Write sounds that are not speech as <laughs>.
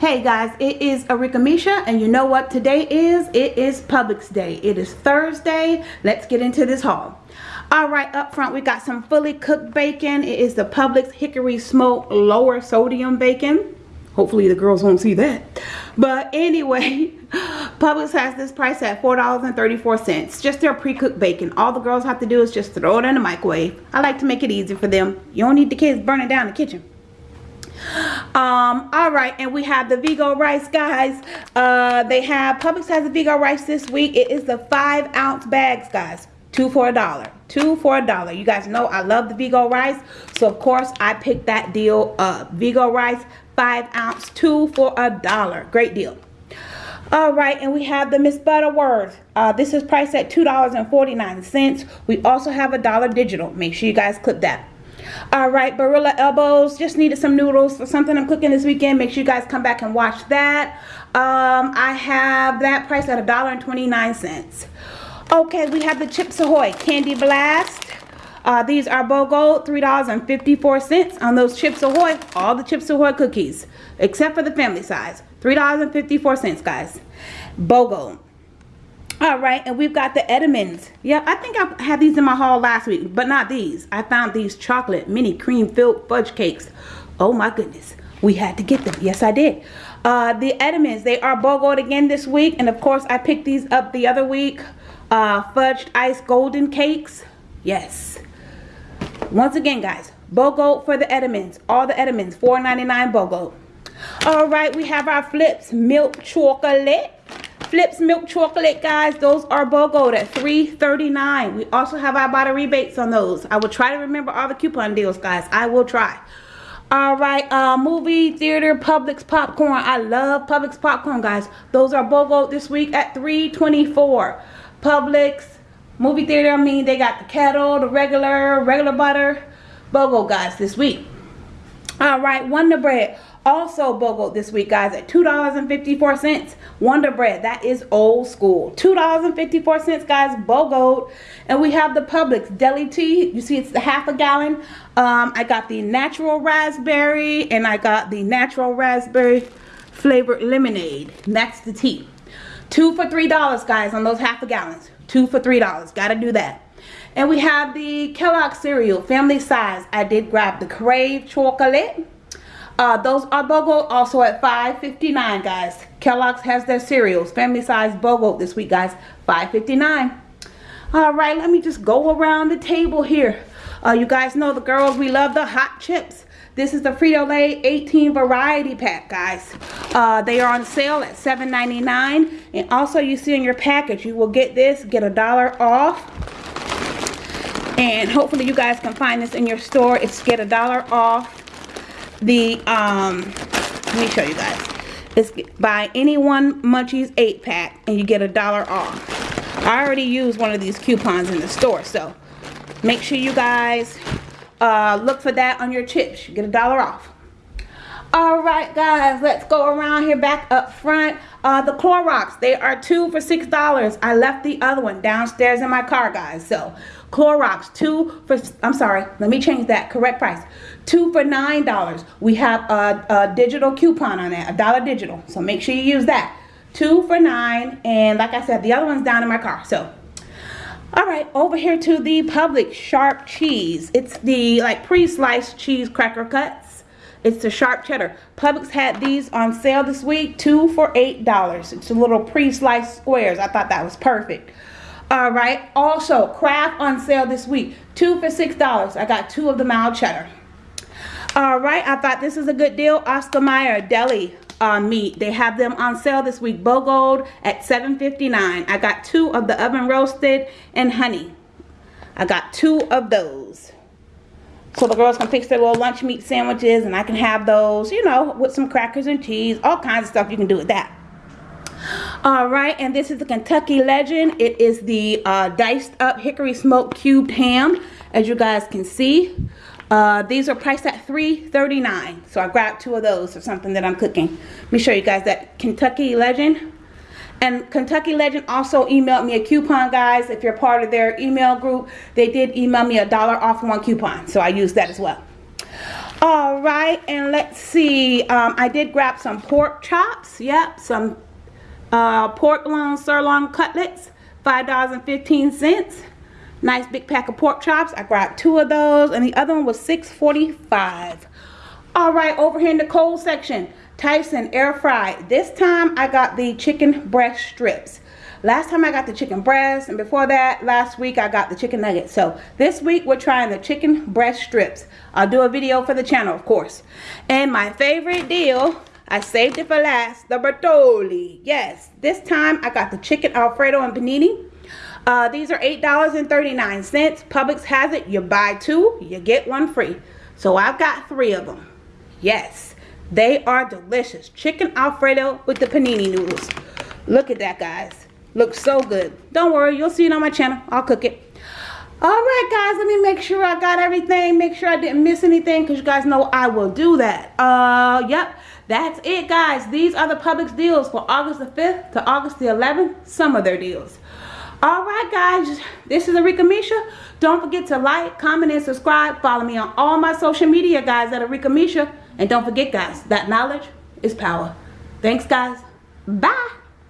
Hey guys, it is Arika Misha and you know what today is? It is Publix Day. It is Thursday. Let's get into this haul. Alright, up front we got some fully cooked bacon. It is the Publix Hickory Smoke Lower Sodium Bacon. Hopefully the girls won't see that. But anyway, <laughs> Publix has this price at $4.34. Just their pre-cooked bacon. All the girls have to do is just throw it in the microwave. I like to make it easy for them. You don't need the kids burning down the kitchen um all right and we have the Vigo rice guys. Uh they have Publix has the Vigo rice this week. It is the five ounce bags guys. Two for a dollar. Two for a dollar. You guys know I love the Vigo rice so of course I picked that deal up. Vigo rice five ounce two for a dollar. Great deal. All right and we have the miss butterworth. Uh, this is priced at two dollars and 49 cents. We also have a dollar digital. Make sure you guys clip that all right barilla elbows just needed some noodles for something i'm cooking this weekend. Make sure you guys come back and watch that. Um, i have that price at a dollar and 29 cents. Okay we have the chips ahoy candy blast. Uh, these are BOGO, $3.54 on those Chips Ahoy, all the Chips Ahoy cookies, except for the family size. $3.54, guys. BOGO all right and we've got the Entenmann's yeah I think I had these in my haul last week but not these. I found these chocolate mini cream filled fudge cakes. Oh my goodness we had to get them. Yes I did. Uh, the Entenmann's they are BOGOed again this week and of course I picked these up the other week. Uh, fudged ice golden cakes. Yes. Once again guys BOGO for the Entenmann's all the Entenmann's $4.99 BOGO. All right we have our Flipz milk chocolate Flipz milk chocolate, guys. Those are BOGO at $3.39. We also have Ibotta rebates on those. I will try to remember all the coupon deals, guys. I will try. All right, uh, movie theater Publix popcorn. I love Publix popcorn, guys. Those are BOGO this week at $3.24. Publix movie theater. I mean, they got the kettle, the regular, regular butter. BOGO, guys, this week. All right, Wonder Bread also BOGO this week guys at $2.54 Wonder Bread. That is old school. $2.54 guys BOGO and we have the Publix deli tea. You see it's the half a gallon. Um, I got the natural raspberry and I got the natural raspberry flavored lemonade. That's the tea. Two for three dollars guys on those half a gallons. Two for three dollars. Gotta do that. And we have the Kellogg cereal family size. I did grab the Krave chocolate uh, those are BOGO also at $5.59 guys. Kellogg's has their cereals. Family size BOGO this week guys. $5.59. Alright, let me just go around the table here. Uh, you guys know the girls, we love the hot chips. This is the Frito-Lay 18 variety pack, guys. Uh, they are on sale at $7.99. And also you see in your package, you will get this, get a dollar off. And hopefully you guys can find this in your store. It's get a dollar off the um let me show you guys. It's buy any one munchies 8 pack and you get a dollar off. I already used one of these coupons in the store so make sure you guys uh, look for that on your chips. You get a dollar off. All right guys let's go around here back up front. Uh, the Clorox they are two for six dollars. I left the other one downstairs in my car guys so Clorox two for I'm sorry let me change that correct price two for nine dollars we have a, a digital coupon on that a dollar digital so make sure you use that two for nine and like I said the other one's down in my car so all right over here to the Publix sharp cheese it's the like pre-sliced cheese cracker cuts it's the sharp cheddar. Publix had these on sale this week, two for eight dollars. It's a little pre-sliced squares. I thought that was perfect. All right. Also, Kraft on sale this week, two for six dollars. I got two of the mild cheddar. All right. I thought this is a good deal. Oscar Mayer deli uh, meat. They have them on sale this week. BOGO at $7.59. I got two of the oven roasted and honey. I got two of those so the girls can fix their little lunch meat sandwiches and I can have those, you know, with some crackers and cheese, all kinds of stuff you can do with that. All right, and this is the Kentucky Legend. It is the uh, diced up hickory smoked cubed ham, as you guys can see. Uh, these are priced at $3.39, so I grabbed two of those for something that I'm cooking. Let me show you guys that Kentucky Legend. And Kentucky Legend also emailed me a coupon, guys. If you're part of their email group, they did email me a dollar off one coupon. So I used that as well. All right, and let's see. Um, I did grab some pork chops. Yep, some uh, pork loin sirloin cutlets, $5.15. Nice big pack of pork chops. I grabbed two of those, and the other one was $6.45. All right, over here in the cold section, Tyson air fried. This time I got the chicken breast strips. Last time I got the chicken breast, and before that, last week I got the chicken nuggets. So this week we're trying the chicken breast strips. I'll do a video for the channel, of course. And my favorite deal, I saved it for last, the Bertolli. Yes, this time I got the chicken Alfredo and panini. Uh, these are $8.39. Publix has it. You buy two, you get one free. So I've got three of them. Yes, they are delicious. Chicken Alfredo with the panini noodles. Look at that, guys. Looks so good. Don't worry, you'll see it on my channel. I'll cook it. Alright guys, let me make sure I got everything. Make sure I didn't miss anything because you guys know I will do that. Uh, yep. That's it guys. These are the Publix deals for August the 5th to August the 11th. Some of their deals. Alright guys, this is Arika Misha. Don't forget to like, comment, and subscribe. Follow me on all my social media guys at Arika Misha. And don't forget guys, that knowledge is power. Thanks guys. Bye.